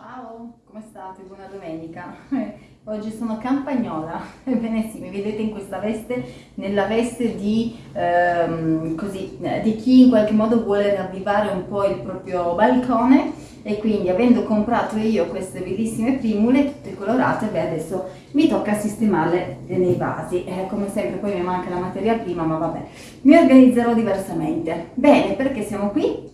Ciao, come state? Buona domenica. Oggi sono campagnola, ebbene sì, mi vedete in questa veste, nella veste di, ehm, così, di chi in qualche modo vuole ravvivare un po' il proprio balcone e quindi avendo comprato io queste bellissime primule tutte colorate, beh adesso mi tocca sistemarle nei vasi. Eh, come sempre poi mi manca la materia prima, ma vabbè, mi organizzerò diversamente. Bene, perché siamo qui?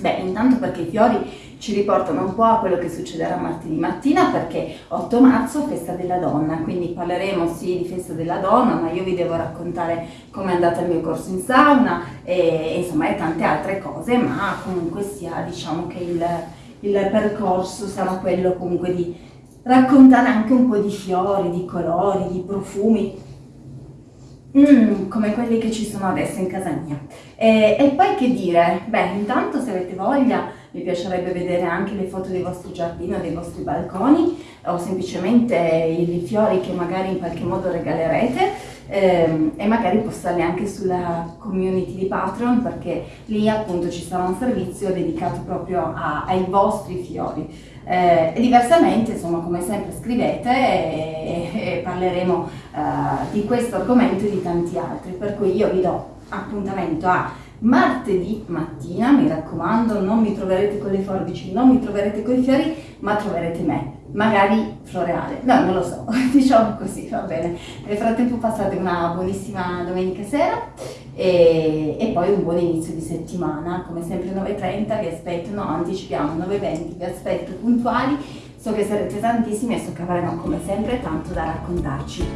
Beh, intanto perché i fiori ci riportano un po' a quello che succederà martedì mattina perché 8 marzo festa della donna, quindi parleremo sì di festa della donna, ma io vi devo raccontare come è andata il mio corso in sauna e insomma e tante altre cose, ma comunque sia diciamo che il, il percorso sarà quello comunque di raccontare anche un po' di fiori, di colori, di profumi, Mm, come quelli che ci sono adesso in casa mia. E, e, poi che dire? Beh, intanto se avete voglia mi piacerebbe vedere anche le foto dei vostri giardini o dei vostri balconi o semplicemente i fiori che magari in qualche modo regalerete ehm, e magari postarli anche sulla community di Patreon perché lì appunto ci sarà un servizio dedicato proprio a, ai vostri fiori. Eh, diversamente, insomma, come sempre scrivete e, e parleremo eh, di questo argomento e di tanti altri, per cui io vi do appuntamento a martedì mattina, mi raccomando, non mi troverete con le forbici, non mi troverete con i fiori, ma troverete me, magari floreale, no, non lo so, diciamo così, va bene. Nel frattempo passate una buonissima domenica sera e, e poi un buon inizio di settimana, come sempre 9.30 vi aspetto, no, anticipiamo 9.20, vi aspetto puntuali, so che sarete tantissimi e so che avremo come sempre tanto da raccontarci.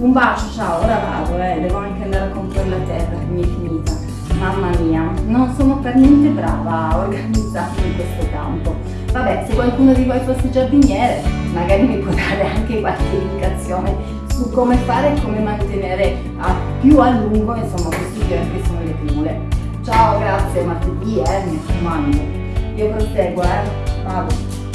Un bacio, ciao, ora vado, eh, devo anche andare a comprare la terra che mi è finita. Mamma mia, non sono per niente brava a organizzarmi in questo campo. Vabbè, se qualcuno di voi fosse giardiniere, magari mi può dare anche qualche indicazione su come fare e come mantenere a più a lungo, insomma, questi fiori che sono le primule. Ciao, grazie, martedì, eh, mi raccomando. Io proseguo, eh, vado.